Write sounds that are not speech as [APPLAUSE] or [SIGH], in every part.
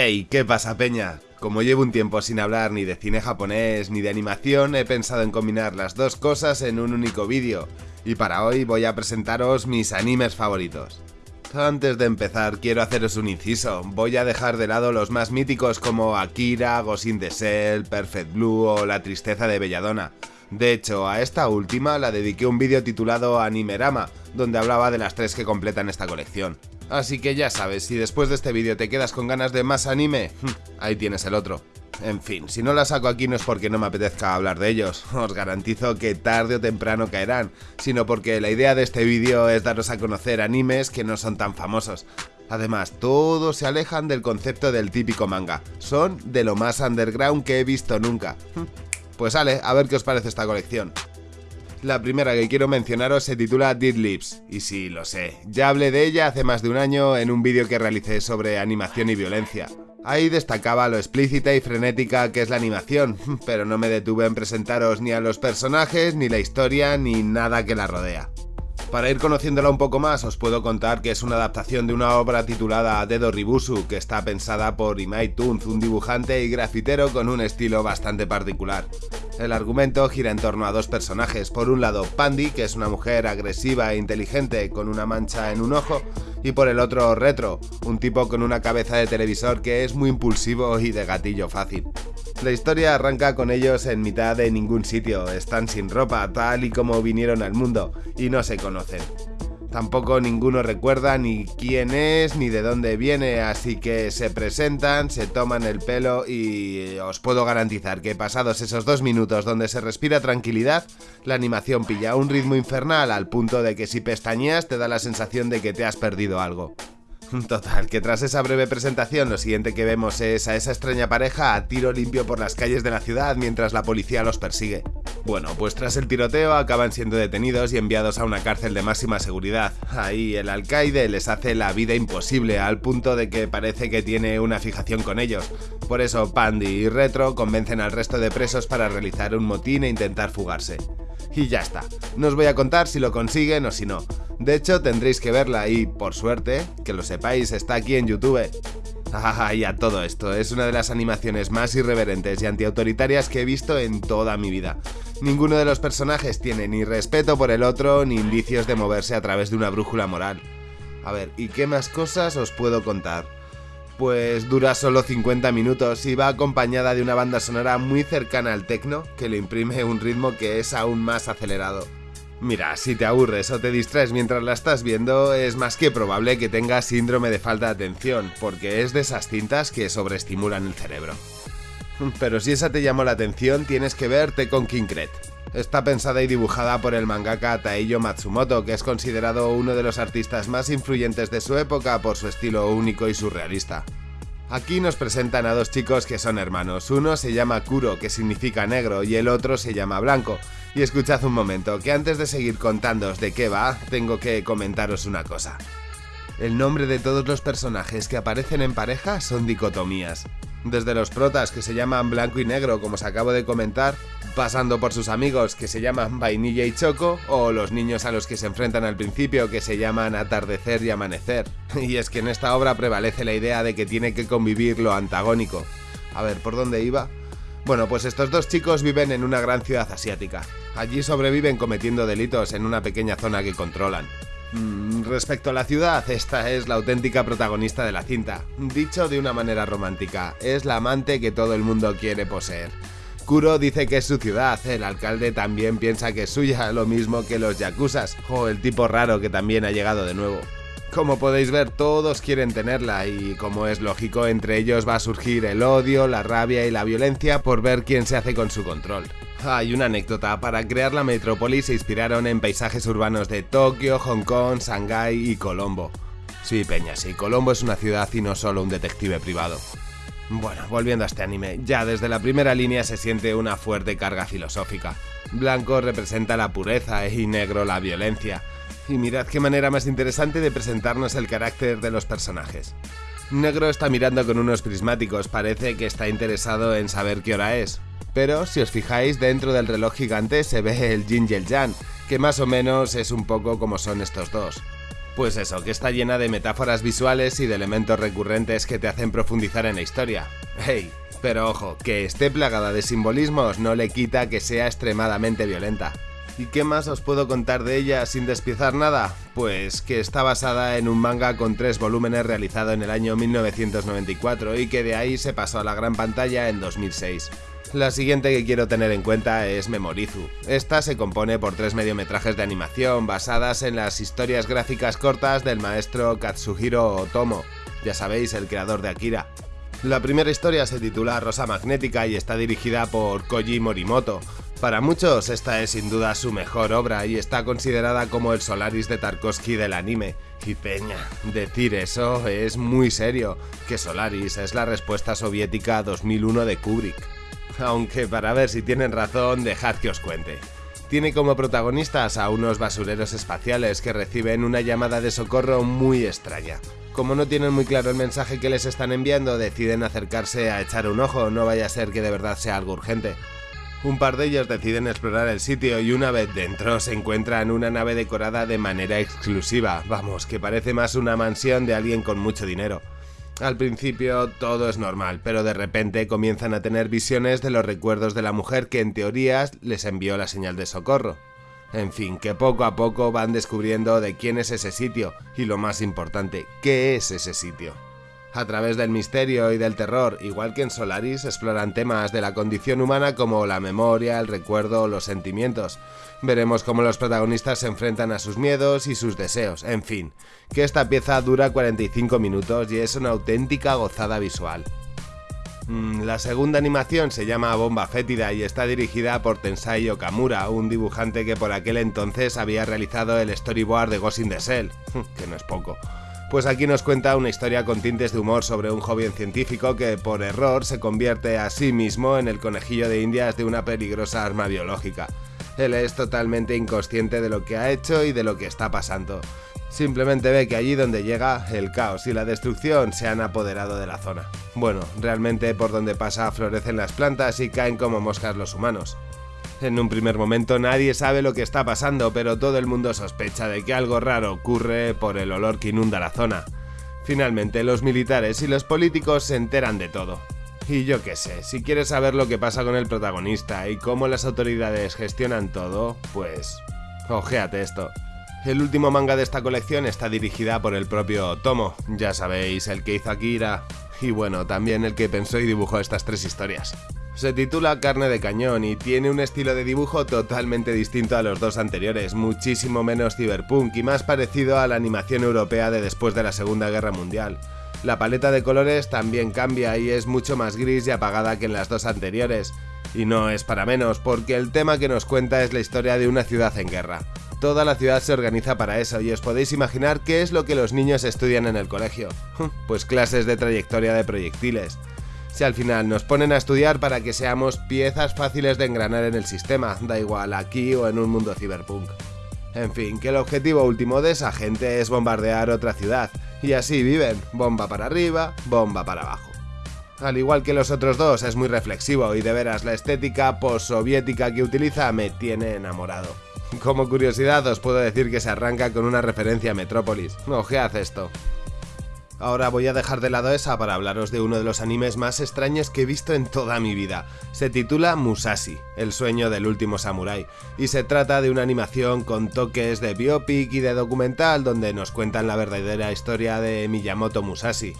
Hey, ¿qué pasa peña? Como llevo un tiempo sin hablar ni de cine japonés ni de animación, he pensado en combinar las dos cosas en un único vídeo, y para hoy voy a presentaros mis animes favoritos. Antes de empezar, quiero haceros un inciso. Voy a dejar de lado los más míticos como Akira, Ghost the Shell, Perfect Blue o La Tristeza de Belladonna. De hecho, a esta última la dediqué un vídeo titulado Animerama, donde hablaba de las tres que completan esta colección. Así que ya sabes, si después de este vídeo te quedas con ganas de más anime, ahí tienes el otro. En fin, si no la saco aquí no es porque no me apetezca hablar de ellos, [LAUGHS] os garantizo que tarde o temprano caerán, sino porque la idea de este vídeo es daros a conocer animes que no son tan famosos. Además, todos se alejan del concepto del típico manga, son de lo más underground que he visto nunca. Pues sale, a ver qué os parece esta colección. La primera que quiero mencionaros se titula Dead Lips, y sí, lo sé, ya hablé de ella hace más de un año en un vídeo que realicé sobre animación y violencia. Ahí destacaba lo explícita y frenética que es la animación, [LAUGHS] pero no me detuve en presentaros ni a los personajes, ni la historia, ni nada que la rodea. Para ir conociéndola un poco más, os puedo contar que es una adaptación de una obra titulada Dedo Ribusu, que está pensada por Imai Tunz, un dibujante y grafitero con un estilo bastante particular. El argumento gira en torno a dos personajes, por un lado Pandy, que es una mujer agresiva e inteligente con una mancha en un ojo, y por el otro Retro, un tipo con una cabeza de televisor que es muy impulsivo y de gatillo fácil. La historia arranca con ellos en mitad de ningún sitio, están sin ropa, tal y como vinieron al mundo, y no se conocen. Tampoco ninguno recuerda ni quién es ni de dónde viene, así que se presentan, se toman el pelo y os puedo garantizar que pasados esos dos minutos donde se respira tranquilidad, la animación pilla un ritmo infernal al punto de que si pestañeas te da la sensación de que te has perdido algo. Total, que tras esa breve presentación lo siguiente que vemos es a esa extraña pareja a tiro limpio por las calles de la ciudad mientras la policía los persigue. Bueno, pues tras el tiroteo acaban siendo detenidos y enviados a una cárcel de máxima seguridad. Ahí el alcaide les hace la vida imposible al punto de que parece que tiene una fijación con ellos. Por eso Pandy y Retro convencen al resto de presos para realizar un motín e intentar fugarse. Y ya está, no os voy a contar si lo consiguen o si no. De hecho, tendréis que verla y, por suerte, que lo sepáis, está aquí en YouTube. Ah, y a todo esto, es una de las animaciones más irreverentes y antiautoritarias que he visto en toda mi vida. Ninguno de los personajes tiene ni respeto por el otro ni indicios de moverse a través de una brújula moral. A ver, ¿y qué más cosas os puedo contar? Pues dura solo 50 minutos y va acompañada de una banda sonora muy cercana al techno que le imprime un ritmo que es aún más acelerado. Mira, si te aburres o te distraes mientras la estás viendo, es más que probable que tengas síndrome de falta de atención, porque es de esas cintas que sobreestimulan el cerebro. [LAUGHS] Pero si esa te llamó la atención, tienes que verte con Kinkret. Está pensada y dibujada por el mangaka Taiyo Matsumoto, que es considerado uno de los artistas más influyentes de su época por su estilo único y surrealista. Aquí nos presentan a dos chicos que son hermanos. Uno se llama Kuro, que significa negro, y el otro se llama Blanco, y escuchad un momento, que antes de seguir contándoos de qué va, tengo que comentaros una cosa. El nombre de todos los personajes que aparecen en pareja son dicotomías. Desde los protas que se llaman blanco y negro, como os acabo de comentar, pasando por sus amigos que se llaman vainilla y choco, o los niños a los que se enfrentan al principio que se llaman atardecer y amanecer. [LAUGHS] Y es que en esta obra prevalece la idea de que tiene que convivir lo antagónico. A ver, ¿por dónde iba? Bueno, pues estos dos chicos viven en una gran ciudad asiática. Allí sobreviven cometiendo delitos en una pequeña zona que controlan. Mm, respecto a la ciudad, esta es la auténtica protagonista de la cinta. Dicho de una manera romántica, es la amante que todo el mundo quiere poseer. Kuro dice que es su ciudad, el alcalde también piensa que es suya, lo mismo que los yakuzas, o el tipo raro que también ha llegado de nuevo. Como podéis ver, todos quieren tenerla y, como es lógico, entre ellos va a surgir el odio, la rabia y la violencia por ver quién se hace con su control. Hay una anécdota, para crear la metrópoli se inspiraron en paisajes urbanos de Tokio, Hong Kong, Shanghái y Colombo. Sí, Peña, sí, Colombo es una ciudad y no solo un detective privado. Bueno, volviendo a este anime, ya desde la primera línea se siente una fuerte carga filosófica. Blanco representa la pureza y negro la violencia. Y mirad qué manera más interesante de presentarnos el carácter de los personajes. Negro está mirando con unos prismáticos, parece que está interesado en saber qué hora es. Pero si os fijáis, dentro del reloj gigante se ve el Yin y Yang, que más o menos es un poco como son estos dos. Pues eso, que está llena de metáforas visuales y de elementos recurrentes que te hacen profundizar en la historia. Hey, pero ojo, que esté plagada de simbolismos no le quita que sea extremadamente violenta. ¿Y qué más os puedo contar de ella sin despiezar nada? Pues que está basada en un manga con tres volúmenes realizado en el año 1994 y que de ahí se pasó a la gran pantalla en 2006. La siguiente que quiero tener en cuenta es Memorizu. Esta se compone por tres mediometrajes de animación basadas en las historias gráficas cortas del maestro Katsuhiro Otomo, ya sabéis, el creador de Akira. La primera historia se titula Rosa Magnética y está dirigida por Koji Morimoto, para muchos esta es sin duda su mejor obra y está considerada como el Solaris de Tarkovsky del anime. Y peña, decir eso es muy serio, que Solaris es la respuesta soviética a 2001 de Kubrick. Aunque para ver si tienen razón, dejad que os cuente. Tiene como protagonistas a unos basureros espaciales que reciben una llamada de socorro muy extraña. Como no tienen muy claro el mensaje que les están enviando, deciden acercarse a echar un ojo, no vaya a ser que de verdad sea algo urgente. Un par de ellos deciden explorar el sitio y una vez dentro se encuentran una nave decorada de manera exclusiva, vamos, que parece más una mansión de alguien con mucho dinero. Al principio todo es normal, pero de repente comienzan a tener visiones de los recuerdos de la mujer que en teoría les envió la señal de socorro. En fin, que poco a poco van descubriendo de quién es ese sitio y lo más importante, qué es ese sitio. A través del misterio y del terror, igual que en Solaris, exploran temas de la condición humana como la memoria, el recuerdo o los sentimientos. Veremos cómo los protagonistas se enfrentan a sus miedos y sus deseos, en fin, que esta pieza dura 45 minutos y es una auténtica gozada visual. Mm, la segunda animación se llama Bomba Fétida y está dirigida por Tensai Okamura, un dibujante que por aquel entonces había realizado el storyboard de Ghost in the Shell, [LAUGHS] que no es poco. Pues aquí nos cuenta una historia con tintes de humor sobre un joven científico que por error se convierte a sí mismo en el conejillo de indias de una peligrosa arma biológica. Él es totalmente inconsciente de lo que ha hecho y de lo que está pasando. Simplemente ve que allí donde llega, el caos y la destrucción se han apoderado de la zona. Bueno, realmente por donde pasa florecen las plantas y caen como moscas los humanos. En un primer momento nadie sabe lo que está pasando, pero todo el mundo sospecha de que algo raro ocurre por el olor que inunda la zona. Finalmente, los militares y los políticos se enteran de todo. Y yo qué sé, si quieres saber lo que pasa con el protagonista y cómo las autoridades gestionan todo, pues... Ojéate esto. El último manga de esta colección está dirigida por el propio Tomo, ya sabéis, el que hizo Akira, y bueno, también el que pensó y dibujó estas tres historias. Se titula Carne de Cañón y tiene un estilo de dibujo totalmente distinto a los dos anteriores, muchísimo menos cyberpunk y más parecido a la animación europea de después de la Segunda Guerra Mundial. La paleta de colores también cambia y es mucho más gris y apagada que en las dos anteriores. Y no es para menos, porque el tema que nos cuenta es la historia de una ciudad en guerra. Toda la ciudad se organiza para eso y os podéis imaginar qué es lo que los niños estudian en el colegio. [LAUGHS] Pues clases de trayectoria de proyectiles si al final nos ponen a estudiar para que seamos piezas fáciles de engranar en el sistema, da igual aquí o en un mundo ciberpunk. En fin, que el objetivo último de esa gente es bombardear otra ciudad, y así viven, bomba para arriba, bomba para abajo. Al igual que los otros dos, es muy reflexivo y de veras la estética post-soviética que utiliza me tiene enamorado. Como curiosidad os puedo decir que se arranca con una referencia a Metrópolis. Ojead esto. Ahora voy a dejar de lado esa para hablaros de uno de los animes más extraños que he visto en toda mi vida. Se titula Musashi, el sueño del último samurái, y se trata de una animación con toques de biopic y de documental donde nos cuentan la verdadera historia de Miyamoto Musashi.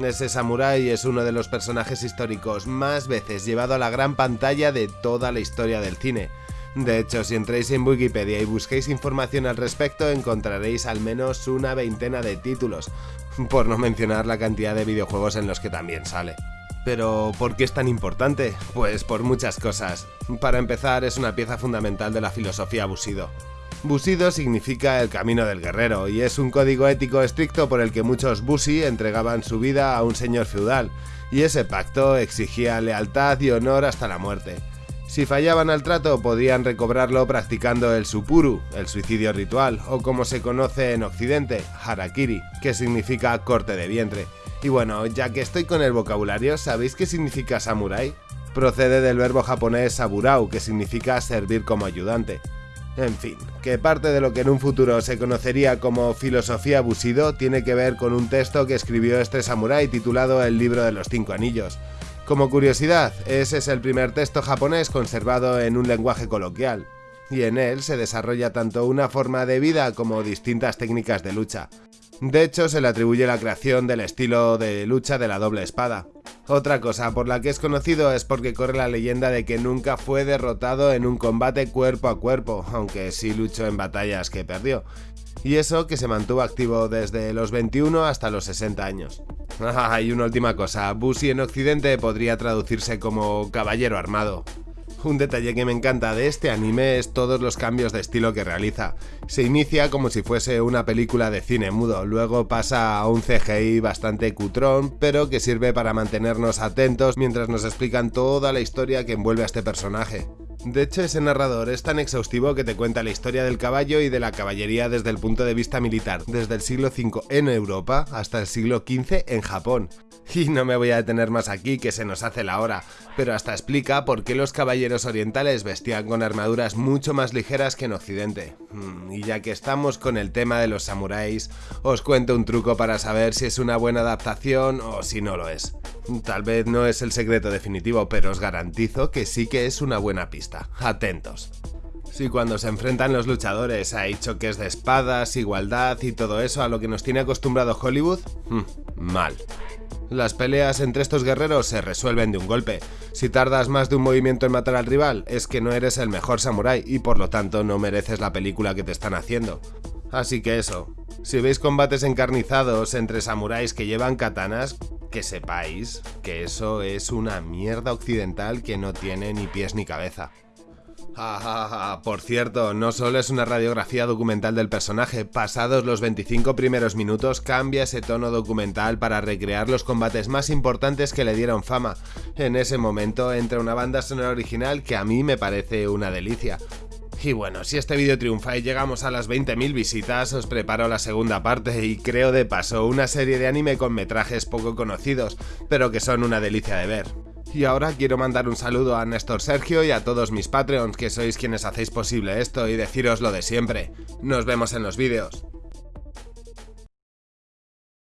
Ese samurái es uno de los personajes históricos más veces llevado a la gran pantalla de toda la historia del cine, de hecho, si entráis en Wikipedia y busquéis información al respecto, encontraréis al menos una veintena de títulos, por no mencionar la cantidad de videojuegos en los que también sale. Pero, ¿por qué es tan importante? Pues por muchas cosas. Para empezar, es una pieza fundamental de la filosofía Bushido. Bushido significa el camino del guerrero y es un código ético estricto por el que muchos Bushi entregaban su vida a un señor feudal, y ese pacto exigía lealtad y honor hasta la muerte. Si fallaban al trato podían recobrarlo practicando el supuru, el suicidio ritual, o como se conoce en occidente, harakiri, que significa corte de vientre. Y bueno, ya que estoy con el vocabulario, ¿sabéis qué significa samurai? Procede del verbo japonés saburau, que significa servir como ayudante. En fin, que parte de lo que en un futuro se conocería como filosofía Bushido tiene que ver con un texto que escribió este samurái titulado El libro de los cinco anillos. Como curiosidad, ese es el primer texto japonés conservado en un lenguaje coloquial, y en él se desarrolla tanto una forma de vida como distintas técnicas de lucha. De hecho, se le atribuye la creación del estilo de lucha de la doble espada. Otra cosa por la que es conocido es porque corre la leyenda de que nunca fue derrotado en un combate cuerpo a cuerpo, aunque sí luchó en batallas que perdió. Y eso que se mantuvo activo desde los 21 hasta los 60 años. Ah, [LAUGHS] y una última cosa, Bushi en Occidente podría traducirse como caballero armado. Un detalle que me encanta de este anime es todos los cambios de estilo que realiza. Se inicia como si fuese una película de cine mudo, luego pasa a un CGI bastante cutrón, pero que sirve para mantenernos atentos mientras nos explican toda la historia que envuelve a este personaje. De hecho, ese narrador es tan exhaustivo que te cuenta la historia del caballo y de la caballería desde el punto de vista militar, desde el siglo V en Europa hasta el siglo XV en Japón. Y no me voy a detener más aquí, que se nos hace la hora, pero hasta explica por qué los caballeros orientales vestían con armaduras mucho más ligeras que en Occidente. Mm, y ya que estamos con el tema de los samuráis, os cuento un truco para saber si es una buena adaptación o si no lo es. Tal vez no es el secreto definitivo, pero os garantizo que sí que es una buena pista. Atentos. Si cuando se enfrentan los luchadores hay choques de espadas, igualdad y todo eso a lo que nos tiene acostumbrado Hollywood, mm, mal. Las peleas entre estos guerreros se resuelven de un golpe. Si tardas más de un movimiento en matar al rival, es que no eres el mejor samurái y por lo tanto no mereces la película que te están haciendo. Así que eso, si veis combates encarnizados entre samuráis que llevan katanas, que sepáis que eso es una mierda occidental que no tiene ni pies ni cabeza. Ah, por cierto, no solo es una radiografía documental del personaje, pasados los 25 primeros minutos cambia ese tono documental para recrear los combates más importantes que le dieron fama. En ese momento entra una banda sonora original que a mí me parece una delicia. Y bueno, si este vídeo triunfa y llegamos a las 20.000 visitas, os preparo la segunda parte y creo de paso una serie de anime con metrajes poco conocidos, pero que son una delicia de ver. Y ahora quiero mandar un saludo a Néstor Sergio y a todos mis Patreons que sois quienes hacéis posible esto y deciros lo de siempre. Nos vemos en los vídeos.